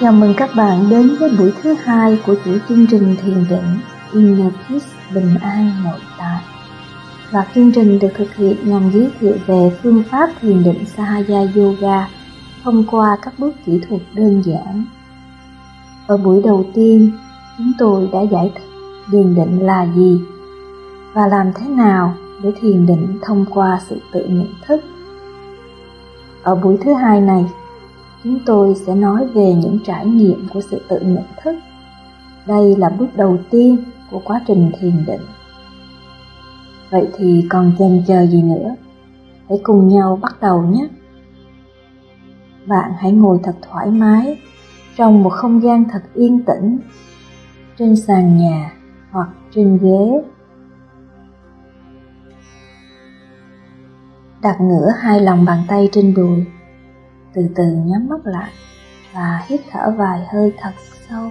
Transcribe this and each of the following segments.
Chào mừng các bạn đến với buổi thứ hai của chuỗi chương trình thiền định Inner Peace Bình An Nội Tại. Và chương trình được thực hiện nhằm giới thiệu về phương pháp thiền định Sahaya Yoga thông qua các bước kỹ thuật đơn giản. Ở buổi đầu tiên, chúng tôi đã giải thích thiền định là gì và làm thế nào để thiền định thông qua sự tự nhận thức. Ở buổi thứ hai này, chúng tôi sẽ nói về những trải nghiệm của sự tự nhận thức. Đây là bước đầu tiên của quá trình thiền định. Vậy thì còn chần chờ gì nữa? Hãy cùng nhau bắt đầu nhé. Bạn hãy ngồi thật thoải mái trong một không gian thật yên tĩnh, trên sàn nhà hoặc trên ghế. Đặt ngửa hai lòng bàn tay trên đùi từ từ nhắm mắt lại và hít thở vài hơi thật sâu.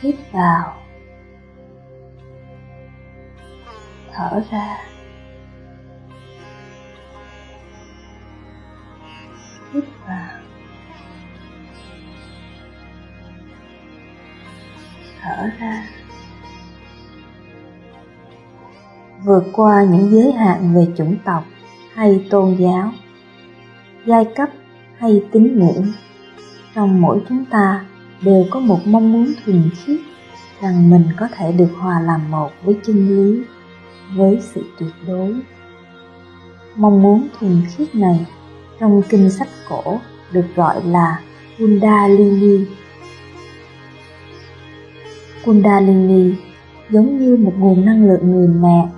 Hít vào. Thở ra. Hít vào. Thở ra. Vượt qua những giới hạn về chủng tộc hay tôn giáo, giai cấp hay tín ngưỡng trong mỗi chúng ta đều có một mong muốn thuần khiết rằng mình có thể được hòa làm một với chân lý, với sự tuyệt đối mong muốn thuần khiết này trong kinh sách cổ được gọi là Kundalini. Kundalini giống như một nguồn năng lượng người mẹ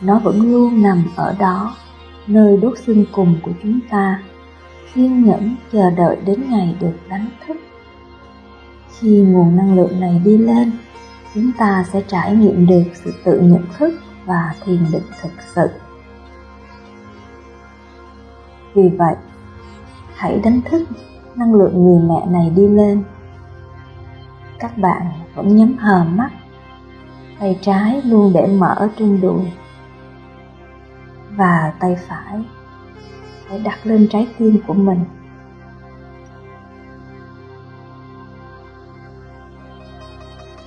nó vẫn luôn nằm ở đó, nơi đốt xương cùng của chúng ta, kiên nhẫn chờ đợi đến ngày được đánh thức. Khi nguồn năng lượng này đi lên, chúng ta sẽ trải nghiệm được sự tự nhận thức và thiền định thực sự. Vì vậy, hãy đánh thức năng lượng người mẹ này đi lên. Các bạn vẫn nhắm hờ mắt, tay trái luôn để mở trên đùi và tay phải. Hãy đặt lên trái tim của mình.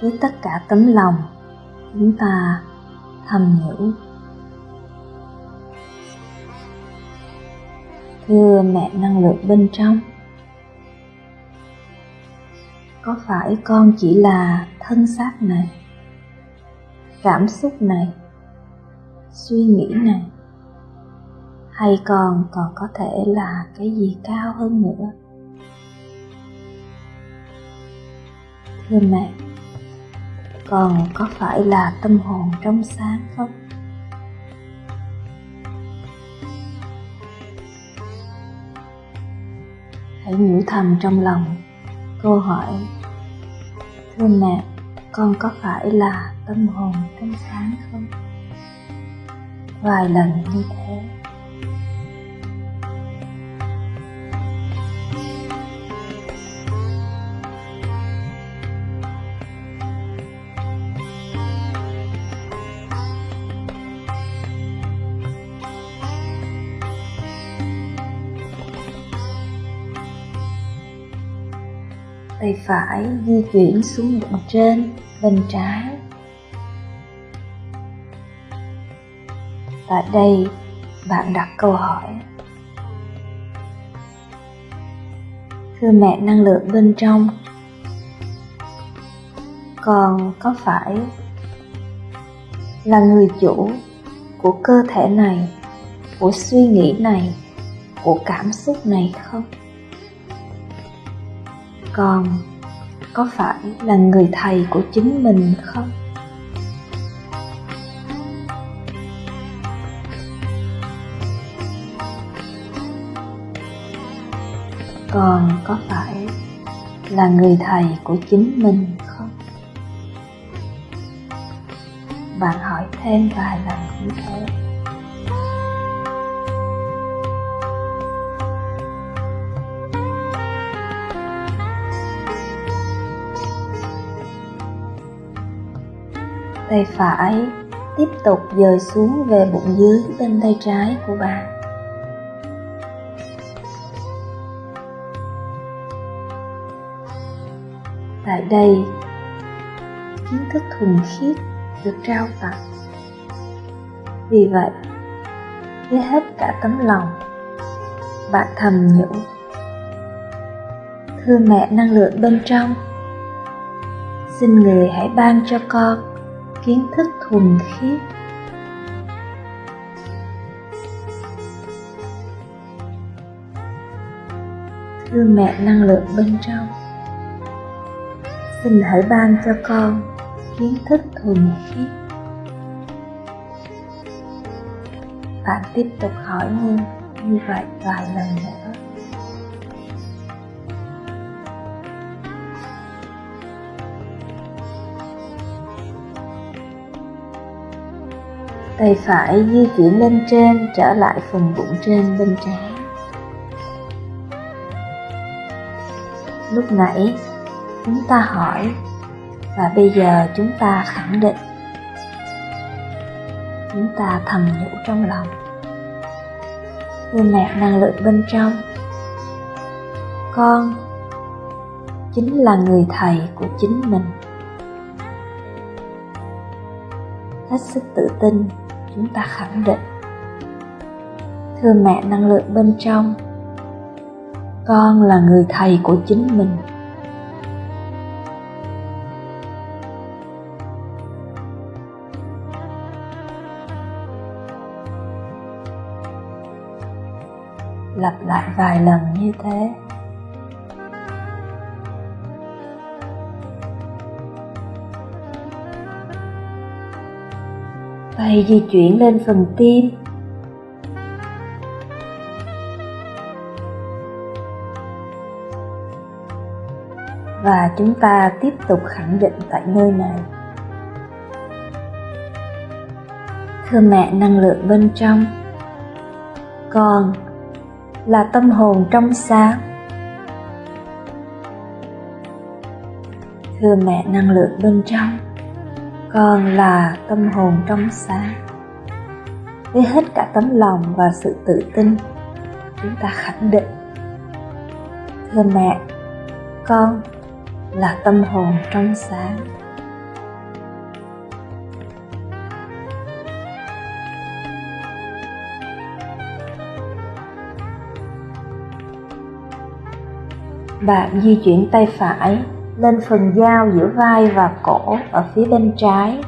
Với tất cả tấm lòng, chúng ta thầm nhủ thưa mẹ năng lượng bên trong, có phải con chỉ là thân xác này, cảm xúc này, suy nghĩ này? Hay còn còn có thể là cái gì cao hơn nữa? Thưa mẹ, còn có phải là tâm hồn trong sáng không? Hãy nhủ thầm trong lòng câu hỏi, thưa mẹ, con có phải là tâm hồn trong sáng không? Vài lần như thế. Tay phải di chuyển xuống bụng trên, bên trái. Tại đây, bạn đặt câu hỏi. Thưa mẹ, năng lượng bên trong con có phải là người chủ của cơ thể này, của suy nghĩ này, của cảm xúc này không? Còn có phải là người thầy của chính mình không? Còn có phải là người thầy của chính mình không? Bạn hỏi thêm vài lần như thế tay phải, tiếp tục dời xuống về bụng dưới bên tay trái của bạn tại đây, kiến thức thuần khiết được trao tặng. Vì vậy với hết cả tấm lòng bạn thầm nhủ, thưa mẹ năng lượng bên trong, xin người hãy ban cho con kiến thức thuần khiết. Thưa mẹ, năng lượng bên trong. Xin hãy ban cho con kiến thức thuần khiết. Bạn tiếp tục hỏi như như vậy vài lần nữa. Tay phải di chuyển lên trên, trở lại phần bụng trên bên trái. Lúc nãy, chúng ta hỏi, và bây giờ chúng ta khẳng định. Chúng ta thầm nhủ trong lòng. Thưa mẹ năng lượng bên trong. Con chính là người thầy của chính mình. Hết sức tự tin chúng ta khẳng định. Thưa mẹ năng lượng bên trong, con là người thầy của chính mình. Lặp lại vài lần như thế. Tay di chuyển lên phần tim. Và chúng ta tiếp tục khẳng định tại nơi này. Thưa mẹ, năng lượng bên trong. Con là tâm hồn trong sáng. Thưa mẹ, năng lượng bên trong con là tâm hồn trong sáng. Với hết cả tấm lòng và sự tự tin, chúng ta khẳng định thưa mẹ, con là tâm hồn trong sáng. Bạn di chuyển tay phải lên phần giao giữa vai và cổ ở phía bên trái.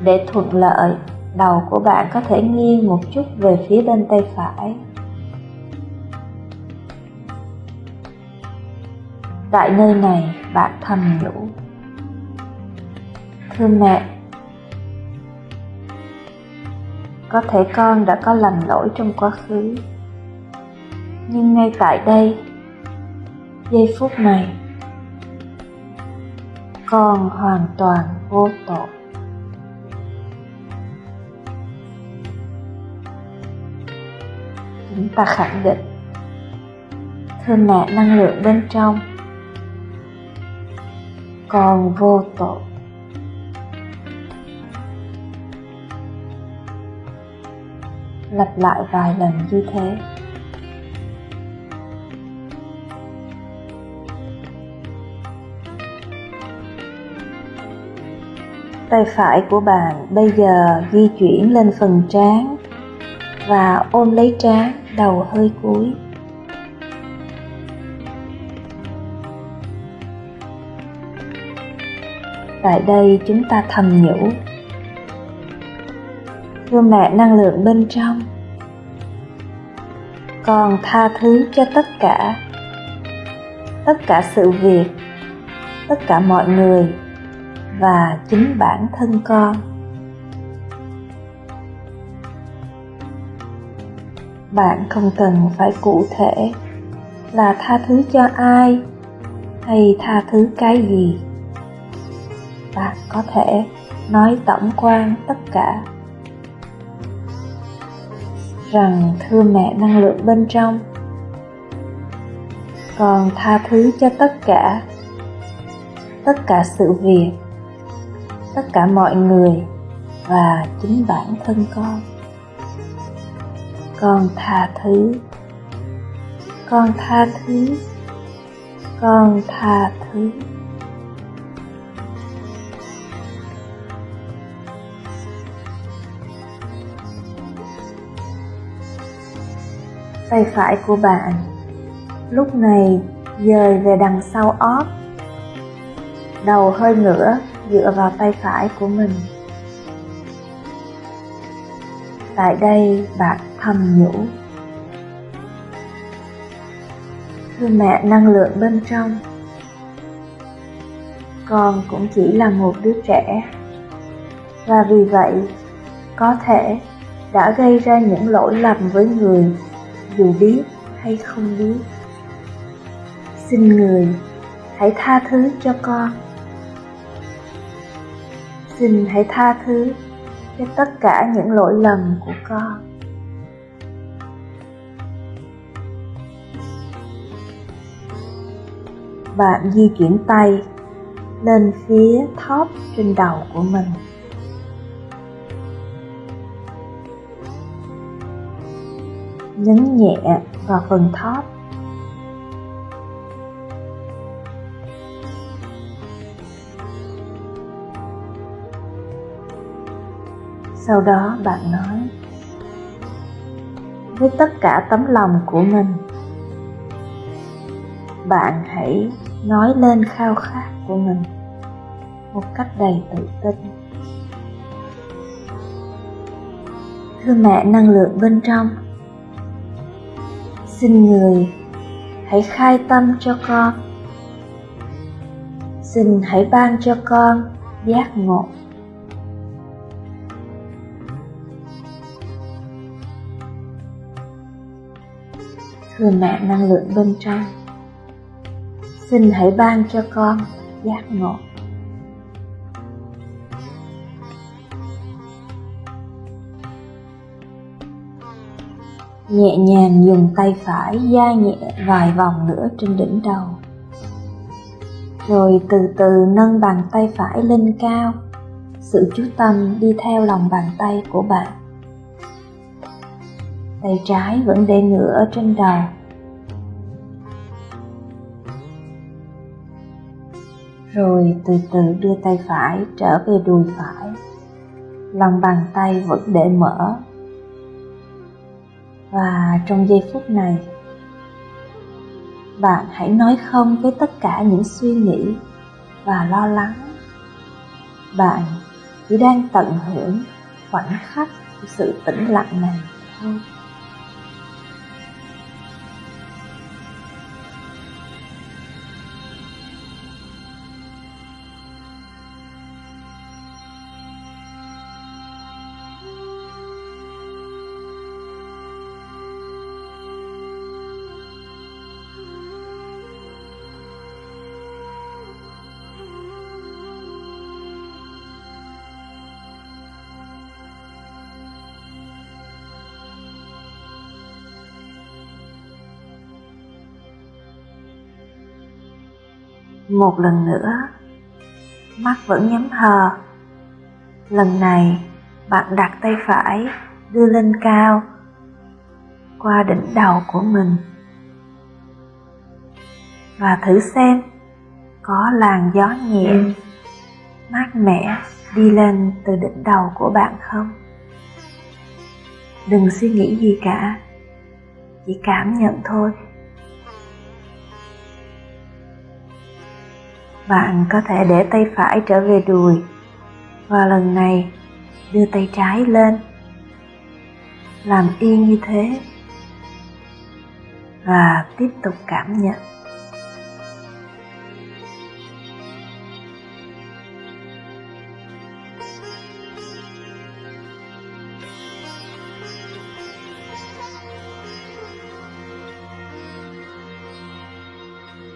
Để thuận lợi, đầu của bạn có thể nghiêng một chút về phía bên tay phải. Tại nơi này, bạn thầm nhủ. Thưa mẹ, có thể con đã có lầm lỗi trong quá khứ. Nhưng ngay tại đây, giây phút này con hoàn toàn vô tội. Chúng ta khẳng định thưa mẹ năng lượng bên trong con vô tội. Lặp lại vài lần như thế. Tay phải của bạn bây giờ di chuyển lên phần trán và ôm lấy trán đầu hơi cúi. Tại đây chúng ta thầm nhủ, thưa mẹ, năng lượng bên trong con tha thứ cho tất cả tất cả sự việc, tất cả mọi người và chính bản thân con. Bạn không cần phải cụ thể là tha thứ cho ai hay tha thứ cái gì. Bạn có thể nói tổng quan tất cả rằng thưa mẹ năng lượng bên trong. Còn tha thứ cho tất cả tất cả sự việc tất cả mọi người và chính bản thân con. Con tha thứ. Con tha thứ. Con tha thứ. Tay phải của bạn lúc này dời về đằng sau ót. Đầu hơi ngửa dựa vào tay phải của mình. Tại đây bạn thầm nhủ. Thưa mẹ năng lượng bên trong, con cũng chỉ là một đứa trẻ và vì vậy có thể đã gây ra những lỗi lầm với người dù biết hay không biết xin người hãy tha thứ cho con xin hãy tha thứ cho tất cả những lỗi lầm của con bạn di chuyển tay lên phía thóp trên đầu của mình nhấn nhẹ vào phần thóp. Sau đó bạn nói, với tất cả tấm lòng của mình, bạn hãy nói lên khao khát của mình một cách đầy tự tin. Thưa mẹ, năng lượng bên trong. Xin người hãy khai tâm cho con. Xin hãy ban cho con giác ngộ. Thừa mẹ năng lượng bên trong. Xin hãy ban cho con giác ngộ. Nhẹ nhàng dùng tay phải da nhẹ vài vòng nữa trên đỉnh đầu. Rồi từ từ nâng bàn tay phải lên cao. Sự chú tâm đi theo lòng bàn tay của bạn tay trái vẫn để ngửa ở trên đầu. Rồi từ từ đưa tay phải trở về đùi phải. Lòng bàn tay vẫn để mở. Và trong giây phút này, bạn hãy nói không với tất cả những suy nghĩ và lo lắng. Bạn chỉ đang tận hưởng khoảnh khắc của sự tĩnh lặng này thôi. Một lần nữa, mắt vẫn nhắm hờ. Lần này, bạn đặt tay phải, đưa lên cao, qua đỉnh đầu của mình. Và thử xem, có làn gió nhẹ, mát mẻ đi lên từ đỉnh đầu của bạn không? Đừng suy nghĩ gì cả, chỉ cảm nhận thôi. Bạn có thể để tay phải trở về đùi và lần này, đưa tay trái lên. Làm yên như thế và tiếp tục cảm nhận.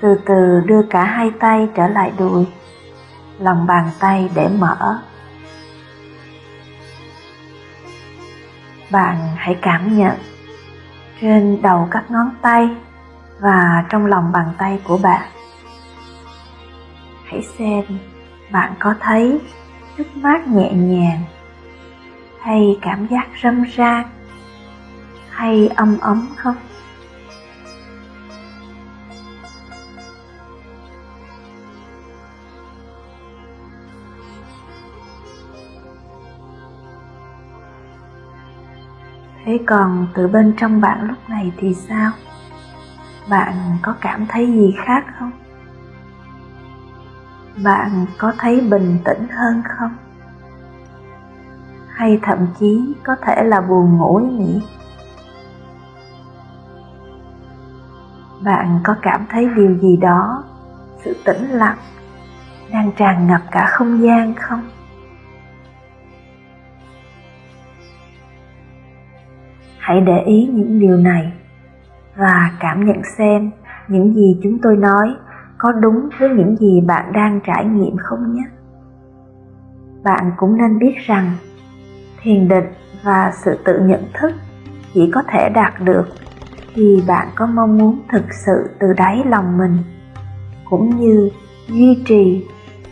Từ từ đưa cả hai tay trở lại đùi, lòng bàn tay để mở. Bạn hãy cảm nhận trên đầu các ngón tay và trong lòng bàn tay của bạn. Hãy xem bạn có thấy nước mát nhẹ nhàng hay cảm giác râm ran hay ấm ấm không? Thế còn từ bên trong bạn lúc này thì sao? Bạn có cảm thấy gì khác không? Bạn có thấy bình tĩnh hơn không? Hay thậm chí có thể là buồn ngủ nhỉ? Bạn có cảm thấy điều gì đó, sự tĩnh lặng đang tràn ngập cả không gian không? Hãy để ý những điều này và cảm nhận xem những gì chúng tôi nói có đúng với những gì bạn đang trải nghiệm không nhé. Bạn cũng nên biết rằng thiền định và sự tự nhận thức chỉ có thể đạt được khi bạn có mong muốn thực sự từ đáy lòng mình, cũng như duy trì,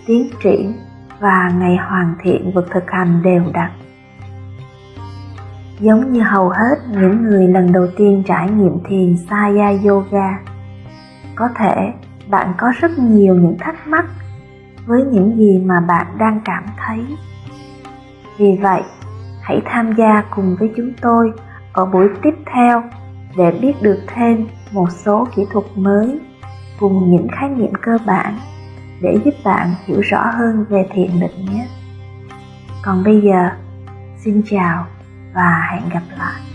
tiến triển và ngày hoàn thiện việc thực hành đều đặn giống như hầu hết những người lần đầu tiên trải nghiệm thiền Saya Yoga. Có thể bạn có rất nhiều những thắc mắc với những gì mà bạn đang cảm thấy. Vì vậy, hãy tham gia cùng với chúng tôi ở buổi tiếp theo để biết được thêm một số kỹ thuật mới cùng những khái niệm cơ bản để giúp bạn hiểu rõ hơn về thiền định nhé. Còn bây giờ, xin chào và hẹn gặp lại.